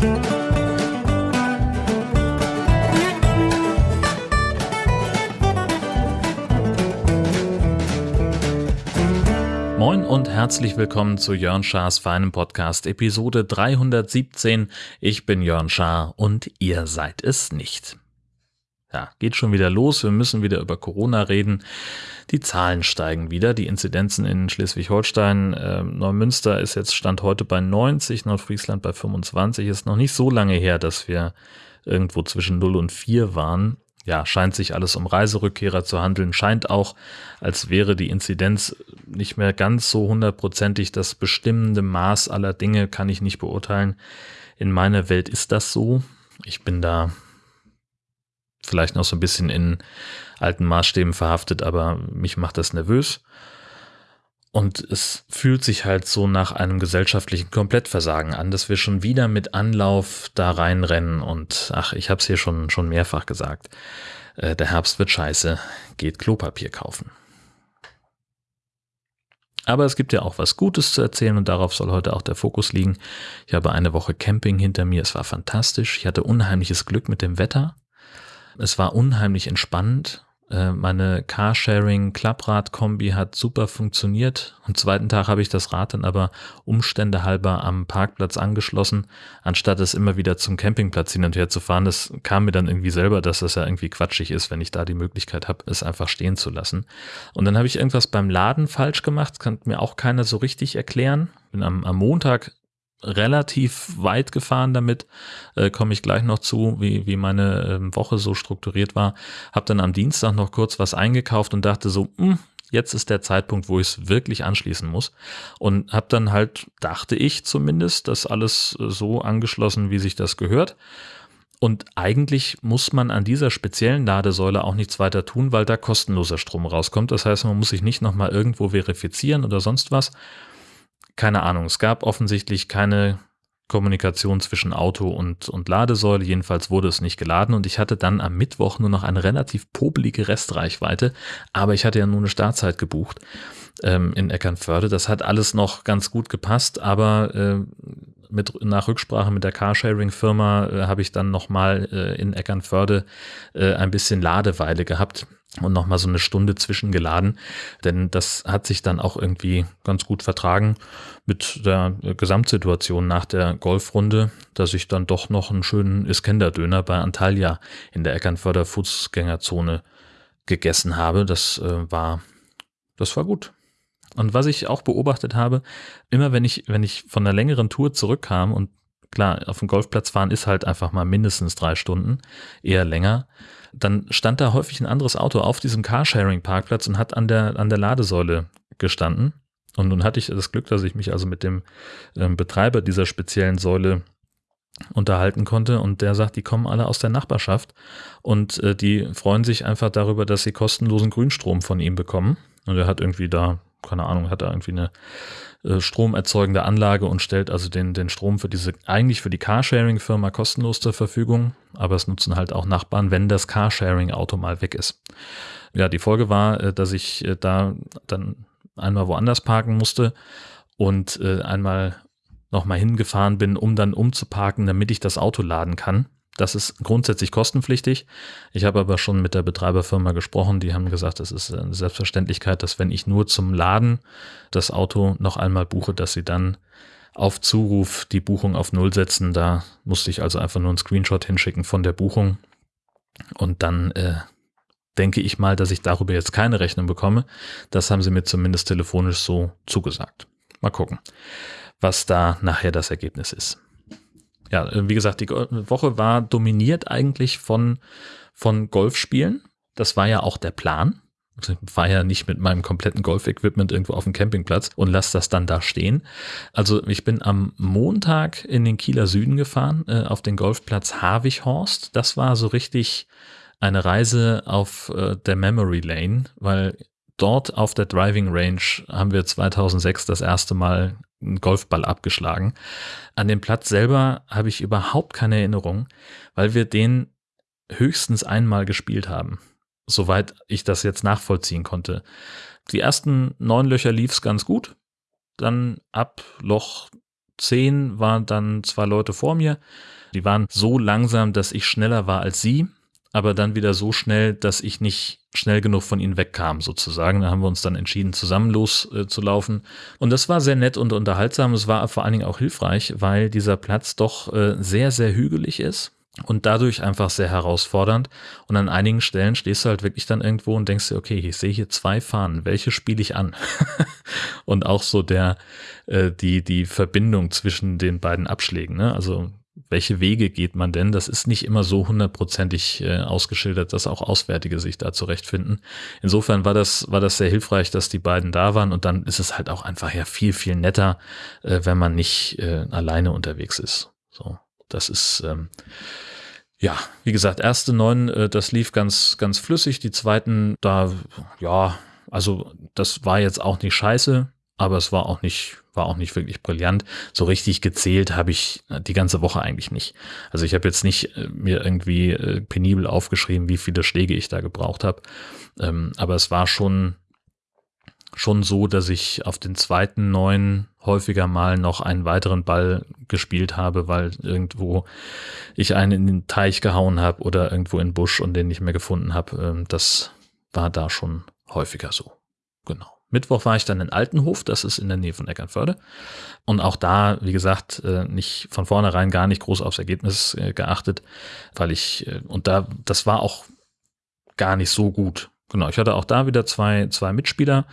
Moin und herzlich willkommen zu Jörn Schars feinem Podcast Episode 317. Ich bin Jörn Schaar und ihr seid es nicht. Ja, geht schon wieder los. Wir müssen wieder über Corona reden. Die Zahlen steigen wieder. Die Inzidenzen in Schleswig-Holstein, äh, Neumünster ist jetzt Stand heute bei 90, Nordfriesland bei 25. Ist noch nicht so lange her, dass wir irgendwo zwischen 0 und 4 waren ja, scheint sich alles um Reiserückkehrer zu handeln, scheint auch, als wäre die Inzidenz nicht mehr ganz so hundertprozentig das bestimmende Maß aller Dinge, kann ich nicht beurteilen. In meiner Welt ist das so. Ich bin da vielleicht noch so ein bisschen in alten Maßstäben verhaftet, aber mich macht das nervös. Und es fühlt sich halt so nach einem gesellschaftlichen Komplettversagen an, dass wir schon wieder mit Anlauf da reinrennen und ach, ich habe es hier schon, schon mehrfach gesagt. Äh, der Herbst wird scheiße, geht Klopapier kaufen. Aber es gibt ja auch was Gutes zu erzählen und darauf soll heute auch der Fokus liegen. Ich habe eine Woche Camping hinter mir, es war fantastisch. Ich hatte unheimliches Glück mit dem Wetter. Es war unheimlich entspannend äh, meine Carsharing-Klapprad-Kombi hat super funktioniert. Am zweiten Tag habe ich das Rad dann aber Umstände halber am Parkplatz angeschlossen, anstatt es immer wieder zum Campingplatz hin und her zu fahren. Das kam mir dann irgendwie selber, dass das ja irgendwie quatschig ist, wenn ich da die Möglichkeit habe, es einfach stehen zu lassen. Und dann habe ich irgendwas beim Laden falsch gemacht, kann mir auch keiner so richtig erklären. Bin am, am Montag relativ weit gefahren damit, äh, komme ich gleich noch zu, wie, wie meine äh, Woche so strukturiert war. Habe dann am Dienstag noch kurz was eingekauft und dachte so, mh, hm, jetzt ist der Zeitpunkt, wo ich es wirklich anschließen muss. Und habe dann halt, dachte ich zumindest, das alles äh, so angeschlossen, wie sich das gehört. Und eigentlich muss man an dieser speziellen Ladesäule auch nichts weiter tun, weil da kostenloser Strom rauskommt. Das heißt, man muss sich nicht nochmal irgendwo verifizieren oder sonst was, keine Ahnung, es gab offensichtlich keine Kommunikation zwischen Auto und, und Ladesäule. Jedenfalls wurde es nicht geladen. Und ich hatte dann am Mittwoch nur noch eine relativ popelige Restreichweite, aber ich hatte ja nur eine Startzeit gebucht ähm, in Eckernförde. Das hat alles noch ganz gut gepasst, aber äh, mit, nach Rücksprache mit der Carsharing-Firma äh, habe ich dann nochmal äh, in Eckernförde äh, ein bisschen Ladeweile gehabt und nochmal so eine Stunde zwischengeladen, denn das hat sich dann auch irgendwie ganz gut vertragen mit der Gesamtsituation nach der Golfrunde, dass ich dann doch noch einen schönen Iskender-Döner bei Antalya in der Eckernförder Fußgängerzone gegessen habe. Das äh, war, das war gut. Und was ich auch beobachtet habe, immer wenn ich, wenn ich von einer längeren Tour zurückkam und klar, auf dem Golfplatz fahren ist halt einfach mal mindestens drei Stunden, eher länger, dann stand da häufig ein anderes Auto auf diesem Carsharing-Parkplatz und hat an der, an der Ladesäule gestanden. Und nun hatte ich das Glück, dass ich mich also mit dem ähm, Betreiber dieser speziellen Säule unterhalten konnte und der sagt, die kommen alle aus der Nachbarschaft und äh, die freuen sich einfach darüber, dass sie kostenlosen Grünstrom von ihm bekommen. Und er hat irgendwie da, keine Ahnung, hat da irgendwie eine äh, stromerzeugende Anlage und stellt also den, den Strom für diese, eigentlich für die Carsharing-Firma kostenlos zur Verfügung, aber es nutzen halt auch Nachbarn, wenn das Carsharing-Auto mal weg ist. Ja, die Folge war, äh, dass ich äh, da dann einmal woanders parken musste und einmal nochmal hingefahren bin, um dann umzuparken, damit ich das Auto laden kann. Das ist grundsätzlich kostenpflichtig. Ich habe aber schon mit der Betreiberfirma gesprochen. Die haben gesagt, es ist eine Selbstverständlichkeit, dass wenn ich nur zum Laden das Auto noch einmal buche, dass sie dann auf Zuruf die Buchung auf Null setzen. Da musste ich also einfach nur einen Screenshot hinschicken von der Buchung. Und dann äh, denke ich mal, dass ich darüber jetzt keine Rechnung bekomme. Das haben sie mir zumindest telefonisch so zugesagt. Mal gucken, was da nachher das Ergebnis ist ja, äh, wie gesagt, die Woche war dominiert eigentlich von, von Golfspielen. Das war ja auch der Plan. Ich war ja nicht mit meinem kompletten Golf-Equipment irgendwo auf dem Campingplatz und lasse das dann da stehen. Also ich bin am Montag in den Kieler Süden gefahren, äh, auf den Golfplatz Havichhorst. Das war so richtig eine Reise auf äh, der Memory Lane, weil dort auf der Driving Range haben wir 2006 das erste Mal einen Golfball abgeschlagen. An dem Platz selber habe ich überhaupt keine Erinnerung, weil wir den höchstens einmal gespielt haben, soweit ich das jetzt nachvollziehen konnte. Die ersten neun Löcher lief es ganz gut, dann ab Loch zehn waren dann zwei Leute vor mir. Die waren so langsam, dass ich schneller war als sie, aber dann wieder so schnell, dass ich nicht schnell genug von ihnen wegkam, sozusagen. Da haben wir uns dann entschieden, zusammen loszulaufen. Äh, und das war sehr nett und unterhaltsam. Es war vor allen Dingen auch hilfreich, weil dieser Platz doch äh, sehr, sehr hügelig ist und dadurch einfach sehr herausfordernd. Und an einigen Stellen stehst du halt wirklich dann irgendwo und denkst dir, okay, ich sehe hier zwei Fahnen, welche spiele ich an? und auch so der, äh, die, die Verbindung zwischen den beiden Abschlägen, ne? Also welche Wege geht man denn? Das ist nicht immer so hundertprozentig äh, ausgeschildert, dass auch Auswärtige sich da zurechtfinden. Insofern war das, war das sehr hilfreich, dass die beiden da waren und dann ist es halt auch einfach ja viel, viel netter, äh, wenn man nicht äh, alleine unterwegs ist. So, das ist, ähm, ja, wie gesagt, erste neun, äh, das lief ganz, ganz flüssig. Die zweiten, da, ja, also das war jetzt auch nicht scheiße, aber es war auch nicht, war auch nicht wirklich brillant. So richtig gezählt habe ich äh, die ganze Woche eigentlich nicht. Also ich habe jetzt nicht äh, mir irgendwie äh, penibel aufgeschrieben, wie viele Schläge ich da gebraucht habe. Ähm, aber es war schon, schon so, dass ich auf den zweiten neun häufiger mal noch einen weiteren Ball gespielt habe, weil irgendwo ich einen in den Teich gehauen habe oder irgendwo in den Busch und den nicht mehr gefunden habe. Ähm, das war da schon häufiger so. Genau. Mittwoch war ich dann in Altenhof, das ist in der Nähe von Eckernförde. Und auch da, wie gesagt, äh, nicht von vornherein gar nicht groß aufs Ergebnis äh, geachtet, weil ich, äh, und da, das war auch gar nicht so gut. Genau, ich hatte auch da wieder zwei, zwei Mitspieler,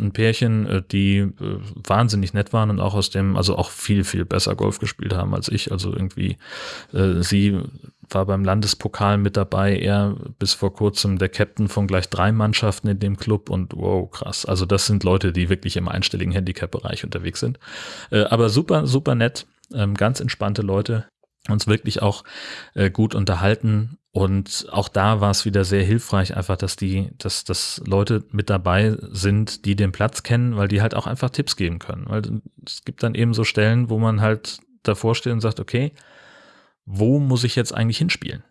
ein Pärchen, die wahnsinnig nett waren und auch aus dem, also auch viel, viel besser Golf gespielt haben als ich. Also irgendwie, sie war beim Landespokal mit dabei, er bis vor kurzem der Captain von gleich drei Mannschaften in dem Club und wow, krass. Also das sind Leute, die wirklich im einstelligen Handicap-Bereich unterwegs sind. Äh, aber super, super nett, ähm, ganz entspannte Leute, uns wirklich auch äh, gut unterhalten und auch da war es wieder sehr hilfreich, einfach, dass die, dass, dass Leute mit dabei sind, die den Platz kennen, weil die halt auch einfach Tipps geben können. Weil es gibt dann eben so Stellen, wo man halt davor steht und sagt, okay, wo muss ich jetzt eigentlich hinspielen?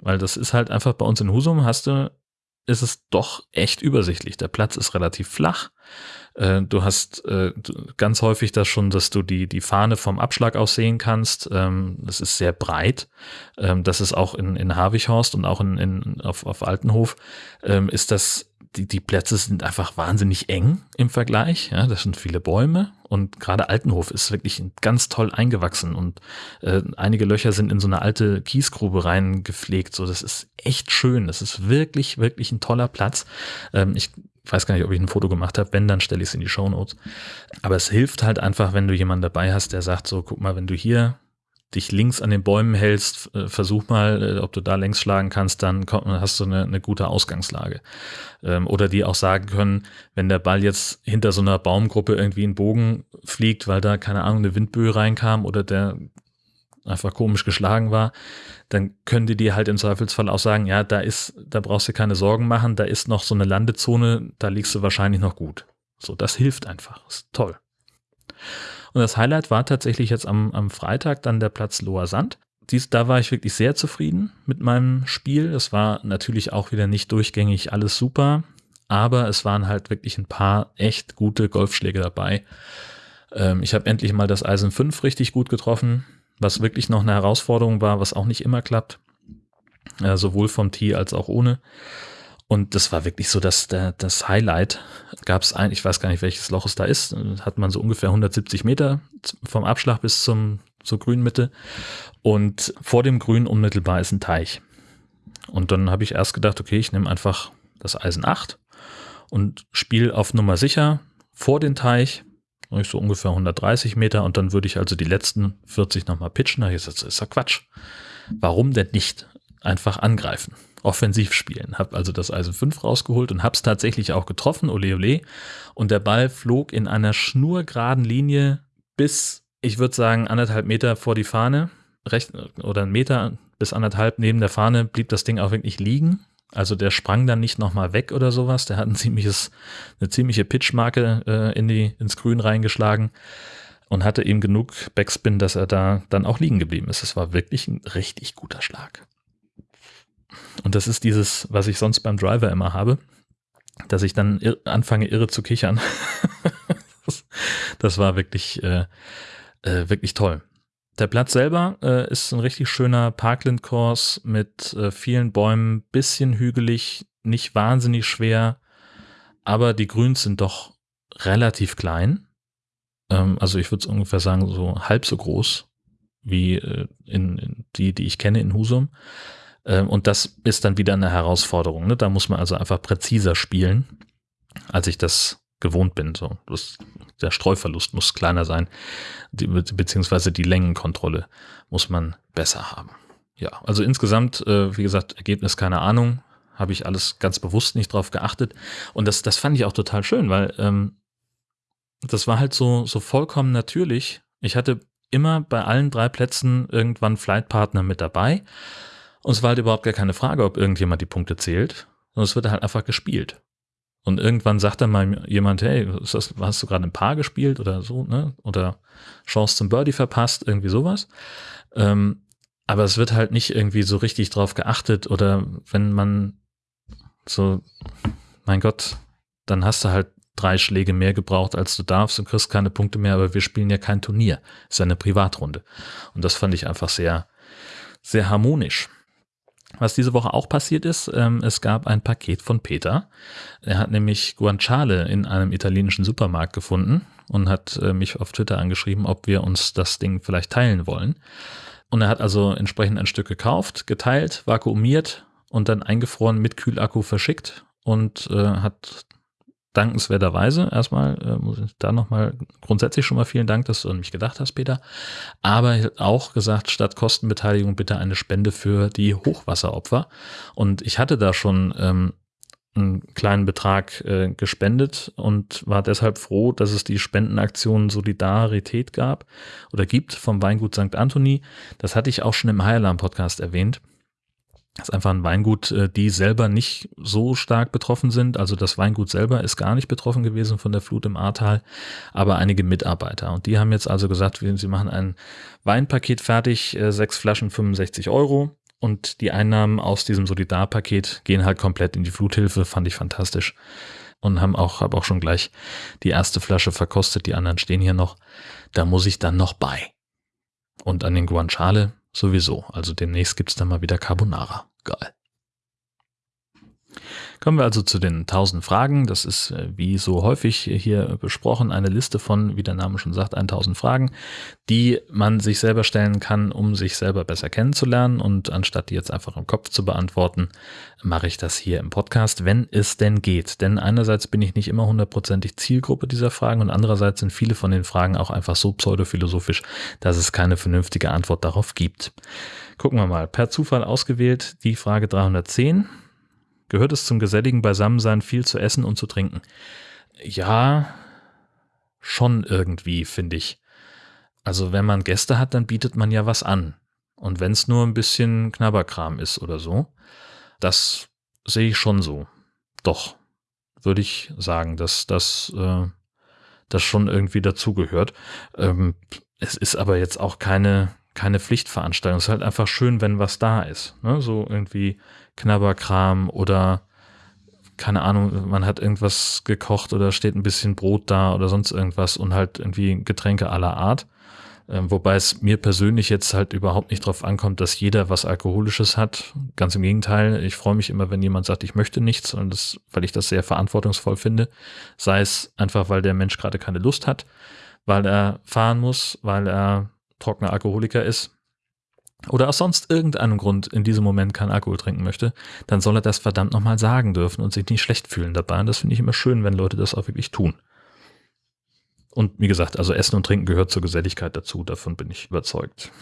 Weil das ist halt einfach bei uns in Husum hast du, ist es doch echt übersichtlich. Der Platz ist relativ flach. Äh, du hast äh, ganz häufig das schon, dass du die, die Fahne vom Abschlag aus sehen kannst. Ähm, das ist sehr breit. Ähm, das ist auch in, in Havichhorst und auch in, in, auf, auf Altenhof ähm, ist das die, die Plätze sind einfach wahnsinnig eng im Vergleich. Ja, das sind viele Bäume und gerade Altenhof ist wirklich ganz toll eingewachsen und äh, einige Löcher sind in so eine alte Kiesgrube reingepflegt. So, das ist echt schön. Das ist wirklich, wirklich ein toller Platz. Ähm, ich weiß gar nicht, ob ich ein Foto gemacht habe. Wenn, dann stelle ich es in die Show Notes. Aber es hilft halt einfach, wenn du jemanden dabei hast, der sagt so, guck mal, wenn du hier dich links an den Bäumen hältst, äh, versuch mal, äh, ob du da längs schlagen kannst, dann hast du eine, eine gute Ausgangslage. Ähm, oder die auch sagen können, wenn der Ball jetzt hinter so einer Baumgruppe irgendwie in Bogen fliegt, weil da, keine Ahnung, eine Windböe reinkam oder der einfach komisch geschlagen war, dann können die dir halt im Zweifelsfall auch sagen, ja, da ist, da brauchst du keine Sorgen machen, da ist noch so eine Landezone, da liegst du wahrscheinlich noch gut. So, das hilft einfach. Ist toll. Und das Highlight war tatsächlich jetzt am, am Freitag dann der Platz Loher Sand. Dies, da war ich wirklich sehr zufrieden mit meinem Spiel. Es war natürlich auch wieder nicht durchgängig alles super, aber es waren halt wirklich ein paar echt gute Golfschläge dabei. Ähm, ich habe endlich mal das Eisen 5 richtig gut getroffen, was wirklich noch eine Herausforderung war, was auch nicht immer klappt. Äh, sowohl vom Tee als auch ohne. Und das war wirklich so, dass der, das Highlight gab es ein, ich weiß gar nicht, welches Loch es da ist, hat man so ungefähr 170 Meter vom Abschlag bis zum, zur Grünmitte. Und vor dem Grün unmittelbar ist ein Teich. Und dann habe ich erst gedacht, okay, ich nehme einfach das Eisen 8 und spiele auf Nummer sicher vor den Teich, so ungefähr 130 Meter und dann würde ich also die letzten 40 nochmal pitchen. Da habe ich gesagt, das ist ja Quatsch. Warum denn nicht einfach angreifen? Offensiv spielen. Habe also das Eisen 5 rausgeholt und habe es tatsächlich auch getroffen, ole ole. Und der Ball flog in einer schnurgeraden Linie bis, ich würde sagen, anderthalb Meter vor die Fahne, recht, oder einen Meter bis anderthalb neben der Fahne blieb das Ding auch wirklich liegen. Also der sprang dann nicht nochmal weg oder sowas. Der hat ein ziemliches, eine ziemliche Pitchmarke äh, in die, ins Grün reingeschlagen und hatte eben genug Backspin, dass er da dann auch liegen geblieben ist. Es war wirklich ein richtig guter Schlag. Und das ist dieses, was ich sonst beim Driver immer habe, dass ich dann ir anfange irre zu kichern. das, das, war wirklich, äh, Äh, wirklich toll. Der Platz selber äh, ist ein richtig schöner Parkland-Kurs mit äh, vielen Bäumen, bisschen hügelig, nicht wahnsinnig schwer, aber die Grüns sind doch relativ klein. Ähm, also ich würde es ungefähr sagen, so halb so groß wie äh, in, in, die, die ich kenne in Husum. Ähm, und das ist dann wieder eine Herausforderung. Ne? Da muss man also einfach präziser spielen, als ich das gewohnt bin. So, das, der Streuverlust muss kleiner sein, die, beziehungsweise die Längenkontrolle muss man besser haben. Ja, also insgesamt, äh, wie gesagt, Ergebnis keine Ahnung, habe ich alles ganz bewusst nicht drauf geachtet. Und das, das fand ich auch total schön, weil ähm, das war halt so, so vollkommen natürlich. Ich hatte immer bei allen drei Plätzen irgendwann Flightpartner mit dabei. Und es war halt überhaupt gar keine Frage, ob irgendjemand die Punkte zählt, sondern es wird halt einfach gespielt. Und irgendwann sagt dann mal jemand, hey, das, hast du gerade ein Paar gespielt oder so, ne? Oder Chance zum Birdie verpasst, irgendwie sowas. Ähm, aber es wird halt nicht irgendwie so richtig drauf geachtet oder wenn man so, mein Gott, dann hast du halt drei Schläge mehr gebraucht, als du darfst und kriegst keine Punkte mehr, aber wir spielen ja kein Turnier. Es ist eine Privatrunde. Und das fand ich einfach sehr, sehr harmonisch. Was diese Woche auch passiert ist, ähm, es gab ein Paket von Peter. Er hat nämlich Guanciale in einem italienischen Supermarkt gefunden und hat äh, mich auf Twitter angeschrieben, ob wir uns das Ding vielleicht teilen wollen. Und er hat also entsprechend ein Stück gekauft, geteilt, vakuumiert und dann eingefroren mit Kühlakku verschickt und äh, hat dankenswerterweise erstmal, äh, muss ich da nochmal grundsätzlich schon mal vielen Dank, dass du an mich gedacht hast, Peter. Aber auch gesagt, statt Kostenbeteiligung bitte eine Spende für die Hochwasseropfer. Und ich hatte da schon ähm, einen kleinen Betrag äh, gespendet und war deshalb froh, dass es die Spendenaktion Solidarität gab oder gibt vom Weingut St. Anthony. Das hatte ich auch schon im High Alarm Podcast erwähnt. Das ist einfach ein Weingut, äh, die selber nicht so stark betroffen sind. Also das Weingut selber ist gar nicht betroffen gewesen von der Flut im Ahrtal, aber einige Mitarbeiter. Und die haben jetzt also gesagt, sie machen ein Weinpaket fertig, äh, sechs Flaschen 65 Euro. Und die Einnahmen aus diesem Solidarpaket gehen halt komplett in die Fluthilfe, fand ich fantastisch. Und haben auch, habe auch schon gleich die erste Flasche verkostet, die anderen stehen hier noch. Da muss ich dann noch bei. Und an den Guanciale sowieso. Also demnächst gibt's dann mal wieder Carbonara. Geil. Kommen wir also zu den 1000 Fragen. Das ist äh, wie so häufig hier besprochen eine Liste von, wie der Name schon sagt, 1000 Fragen, die man sich selber stellen kann, um sich selber besser kennenzulernen. Und anstatt die jetzt einfach im Kopf zu beantworten, mache ich das hier im Podcast, wenn es denn geht. Denn einerseits bin ich nicht immer hundertprozentig Zielgruppe dieser Fragen und andererseits sind viele von den Fragen auch einfach so pseudophilosophisch, dass es keine vernünftige Antwort darauf gibt. Gucken wir mal. Per Zufall ausgewählt die Frage 310 gehört es zum geselligen Beisammensein viel zu essen und zu trinken. Ja, schon irgendwie, finde ich. Also wenn man Gäste hat, dann bietet man ja was an. Und wenn es nur ein bisschen Knabberkram ist oder so, das sehe ich schon so. Doch, würde ich sagen, dass das, äh, schon irgendwie dazugehört. Ähm, es ist aber jetzt auch keine, keine Pflichtveranstaltung. Es ist halt einfach schön, wenn was da ist. Ne? So irgendwie Knabberkram oder keine Ahnung, man hat irgendwas gekocht oder steht ein bisschen Brot da oder sonst irgendwas und halt irgendwie Getränke aller Art. Ähm, wobei es mir persönlich jetzt halt überhaupt nicht drauf ankommt, dass jeder was Alkoholisches hat. Ganz im Gegenteil, ich freue mich immer, wenn jemand sagt, ich möchte nichts, und das, weil ich das sehr verantwortungsvoll finde. Sei es einfach, weil der Mensch gerade keine Lust hat, weil er fahren muss, weil er trockener Alkoholiker ist oder aus sonst irgendeinem Grund in diesem Moment keinen Alkohol trinken möchte, dann soll er das verdammt nochmal sagen dürfen und sich nicht schlecht fühlen dabei. Und das finde ich immer schön, wenn Leute das auch wirklich tun. Und wie gesagt, also Essen und Trinken gehört zur Geselligkeit dazu, davon bin ich überzeugt.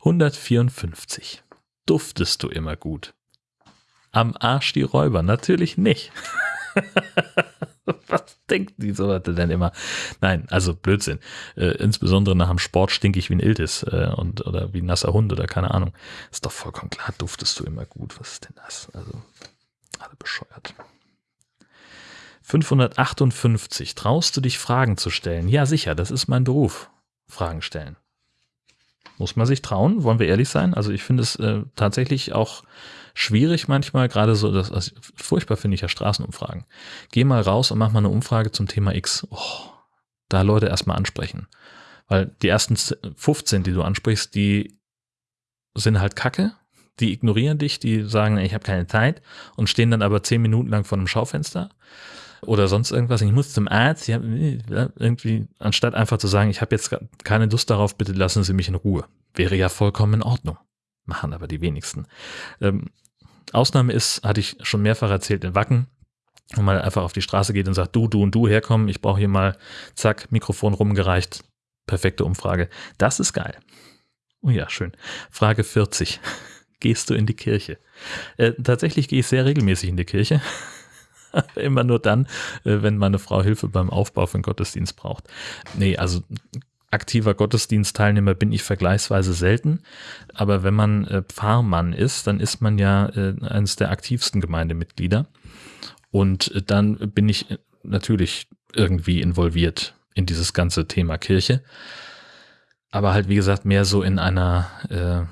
154. Duftest du immer gut? Am Arsch die Räuber? Natürlich nicht. Was denkt die so Leute denn immer? Nein, also Blödsinn. Äh, insbesondere nach dem Sport stinke ich wie ein Iltis äh, und, oder wie ein nasser Hund oder keine Ahnung. Ist doch vollkommen klar, duftest du immer gut. Was ist denn das? Also, alle bescheuert. 558. Traust du dich Fragen zu stellen? Ja, sicher, das ist mein Beruf. Fragen stellen. Muss man sich trauen, wollen wir ehrlich sein? Also ich finde es äh, tatsächlich auch schwierig manchmal, gerade so, das, also furchtbar finde ich ja Straßenumfragen. Geh mal raus und mach mal eine Umfrage zum Thema X. Oh, da Leute erstmal ansprechen. Weil die ersten 15, die du ansprichst, die sind halt kacke. Die ignorieren dich, die sagen, ich habe keine Zeit und stehen dann aber zehn Minuten lang vor einem Schaufenster oder sonst irgendwas. Ich muss zum Arzt. Ja, irgendwie, anstatt einfach zu sagen, ich habe jetzt keine Lust darauf, bitte lassen Sie mich in Ruhe. Wäre ja vollkommen in Ordnung. Machen aber die wenigsten. Ähm, Ausnahme ist, hatte ich schon mehrfach erzählt, in Wacken, wo man einfach auf die Straße geht und sagt, du, du und du herkommen, ich brauche hier mal, zack, Mikrofon rumgereicht, perfekte Umfrage. Das ist geil. Oh ja, schön. Frage 40. Gehst du in die Kirche? Äh, tatsächlich gehe ich sehr regelmäßig in die Kirche. Immer nur dann, äh, wenn meine Frau Hilfe beim Aufbau von Gottesdienst braucht. Nee, also aktiver Gottesdienstteilnehmer bin ich vergleichsweise selten. Aber wenn man äh, Pfarrmann ist, dann ist man ja äh, eines der aktivsten Gemeindemitglieder. Und äh, dann bin ich äh, natürlich irgendwie involviert in dieses ganze Thema Kirche. Aber halt, wie gesagt, mehr so in einer äh,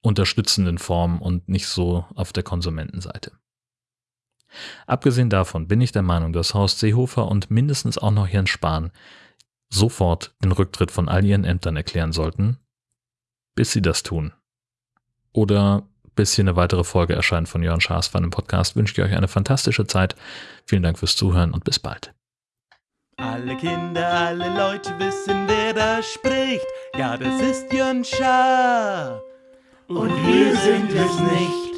unterstützenden Form und nicht so auf der Konsumentenseite. Abgesehen davon bin ich der Meinung, dass Horst Seehofer und mindestens auch noch Jens Spahn sofort den Rücktritt von all ihren Ämtern erklären sollten, bis sie das tun. Oder bis hier eine weitere Folge erscheint von Jörn Schaas von dem Podcast, wünsche ich euch eine fantastische Zeit. Vielen Dank fürs Zuhören und bis bald. Alle Kinder, alle Leute wissen, wer da spricht. Ja, das ist Jörn Schaar. Und wir sind es nicht.